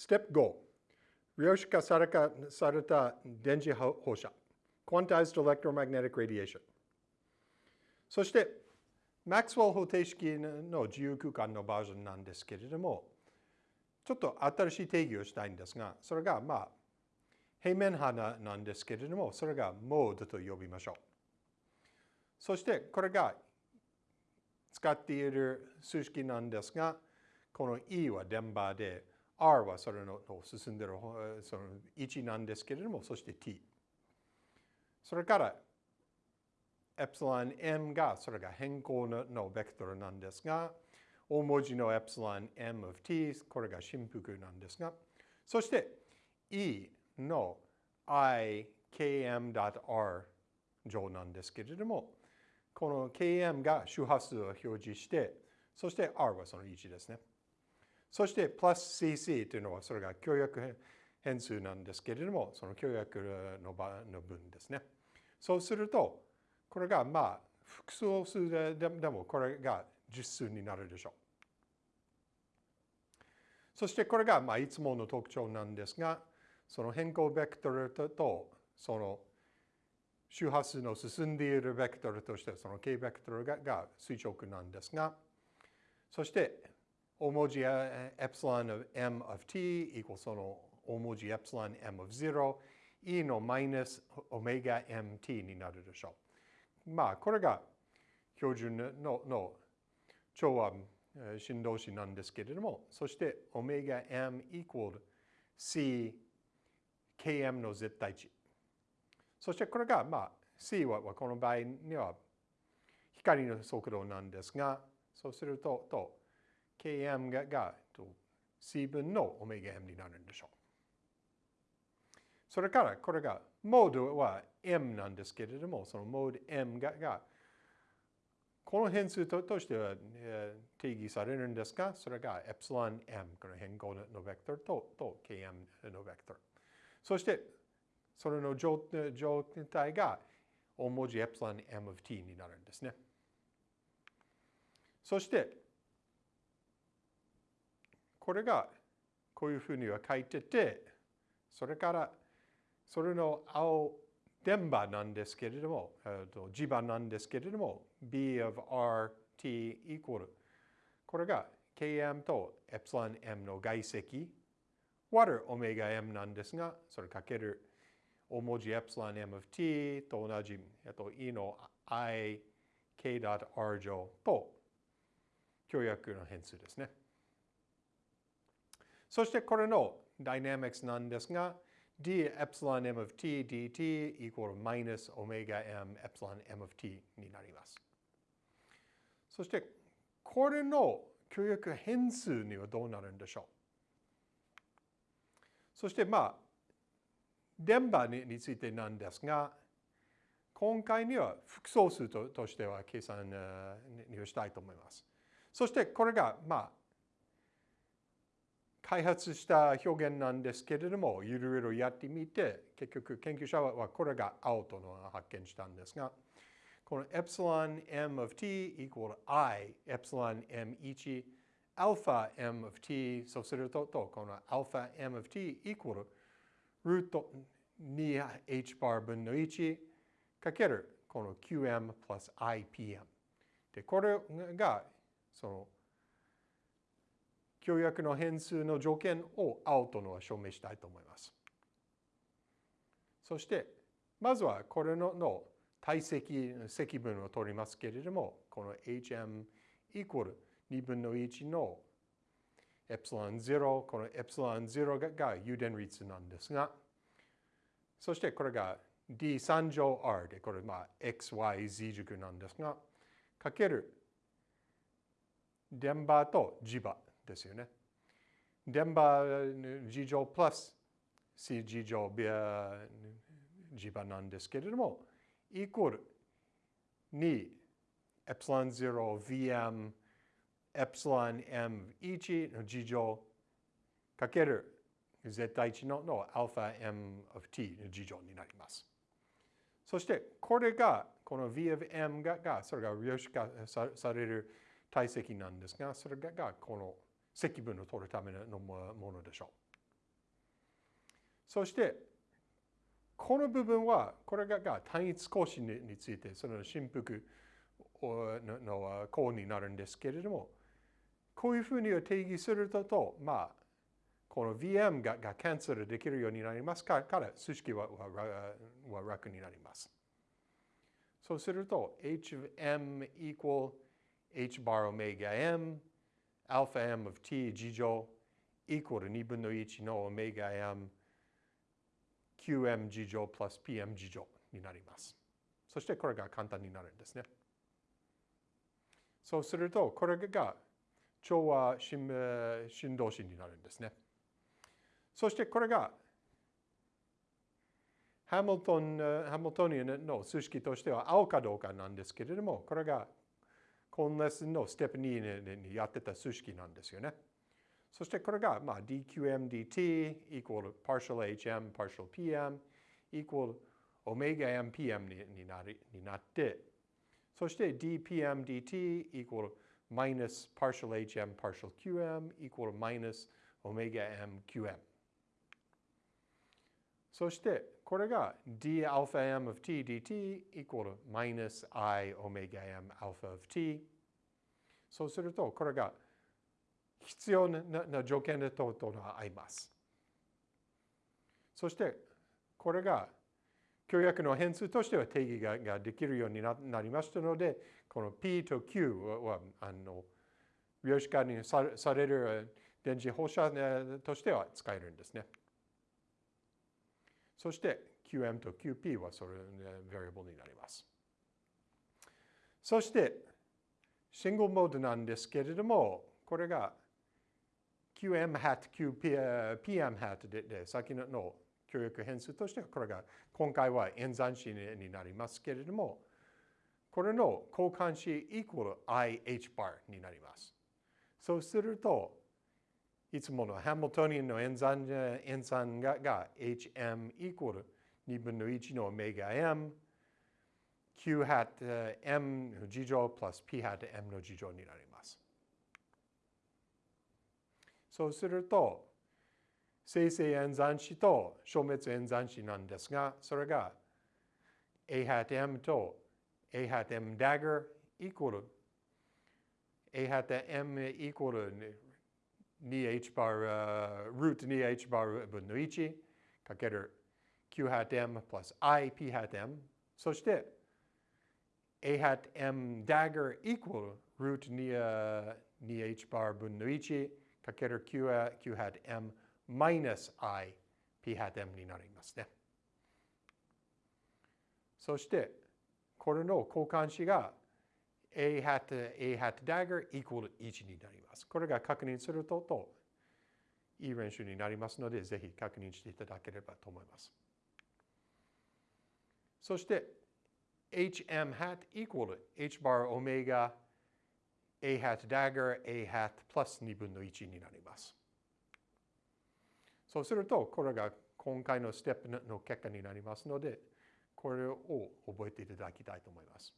Step 5量子化されされた電磁放射 Quantized Electromagnetic Radiation. そしてマックスウェル方程式の自由空間のバージョンなんですけれどもちょっと新しい定義をしたいんですがそれがまあ平面波なんですけれどもそれがモードと呼びましょう。そしてこれが使っている数式なんですがこの E は電波で R はそれの進んでいるその1なんですけれども、そして T。それからエプシロン M がそれが変更のベクトルなんですが、大文字のエプシロン M of T、これが振幅なんですが、そして E の ikm.r 上なんですけれども、この km が周波数を表示して、そして r はその1ですね。そして、プラス cc というのは、それが協約変数なんですけれども、その協約の場の分ですね。そうすると、これがまあ、複数数ででもこれが実数になるでしょう。そしてこれがまあいつもの特徴なんですが、その変更ベクトルとその周波数の進んでいるベクトルとしてその k ベクトルが垂直なんですが、そして大文字エプシロン of m of t equals その大文字エプシロン m of 0 e のマイナスオメガ mt になるでしょう。まあ、これが標準のの調和振動子なんですけれども、そしてオメガ m equal c km の絶対値。そしてこれが、まあ、c はこの場合には光の速度なんですが、そうすると、と km がが C 分のオメガ m になるんでしょう。それからこれがモードは m なんですけれども、そのモード m ががこの変数ととしては、えー、定義されるんですが、それがエプシロン m、この変更のベクトルとと km のベクトル。そして、それの状態が大文字エプシロン m of t になるんですね。そして、これがこういうふうには書いてて、それからそれの青電波なんですけれども、磁場なんですけれども、B of RT equal これが Km とエプシロン M の外積割るオメガ M なんですが、それかける大文字エプロン M of T と同じ、えっと、E の I K.R 乗と協約の変数ですね。そしてこれのダイナミクスなんですが、d エプシロン m of t dt equal minus omega m エプシロン m of t になります。そしてこれの協約変数にはどうなるんでしょう？そしてまあ電波についてなんですが今回には複素数ととしては計算にしたいと思います。そしてこれがまあ開発した表現なんですけれども、いろいろやってみて、結局研究者はこれが青との発見したんですが、このエプシロン m of t equal i エプシロン m1 アルファ m of t そうするとこのアルファ m of t equal ルート 2h bar 分の1かけるこの qm plus ipm でこれがその協約の変数の条件を青とのは証明したいと思います。そして、まずはこれのの体積積分を取りますけれども、この hm イコール2分の1のエプシロン0、このエプシロン0がが誘電率なんですが、そしてこれが d3 乗 r で、これまあ xyz 軸なんですが、かける電波と磁場ですよね。電波事乗プラス C 事乗ビア磁場なんですけれども、イコール2エプシロン0 VM エプシロン M1 の事乗かける絶対値のの alpha m of t の事乗になります。そしてこれがこの v of m ががそれが量子化される体積なんですが、それがこの積分を取るためのものでしょう。そしてこの部分はこれが単一更新についてその振幅の項になるんですけれどもこういうふうに定義するとまあこの VM ががキャンセルできるようになりますから組織はは楽になります。そうすると h of m equal h bar omega m alpha m of t 事乗 equal 2分の1の omega m qm 事乗 plus pm 事乗になります。そしてこれが簡単になるんですね。そうするとこれが調和振動子になるんですね。そしてこれがハミルトンハミルトニアンの数式としては青かどうかなんですけれども、これがコンレスのステップ2にやってた数式なんですよね。そしてこれが、まあ、dqmdt equal partial hm partial pm equal omega mpm になりになって、そして dpmdt equal minus partial hm partial qm equal minus omega mqm そしてこれが d alpha m of t dt equal minus i omega m alpha of t そうするとこれが必要な条件でとと合います。そしてこれが協約の変数としては定義がができるようになりましたのでこの P と Q はあの量子化にされる電磁放射としては使えるんですね。そして QM と QP はそれの variable になります。そしてシングルモードなんですけれども、これが QM hat、qpm hat でで先のの協力変数としてはこれが今回は演算子になりますけれども、これの交換子 equal IH bar になります。そうすると、いつものハミルトニアンの演算演算がが hm equal 2分の1のオメガ m. Q hat m の事乗 plus p hat m の事乗になります。そうすると生成演算子と消滅演算子なんですがそれが a hat m と a hat m dagger equal a hat m equal 2h bar、uh, root 2h bar 分の1かける q hat m plus i p hat m そして a hat m dagger equal root 2h bar 分の1かける q, q hat m minus i p hat m になりますね。そしてこれの交換子が a hat, a hat dagger equal 1になります。これが確認するとといい練習になりますので、ぜひ確認していただければと思います。そして hm hat equal h bar omega a hat dagger a hat plus 2分の1になります。そうすると、これが今回のステップの結果になりますので、これを覚えていただきたいと思います。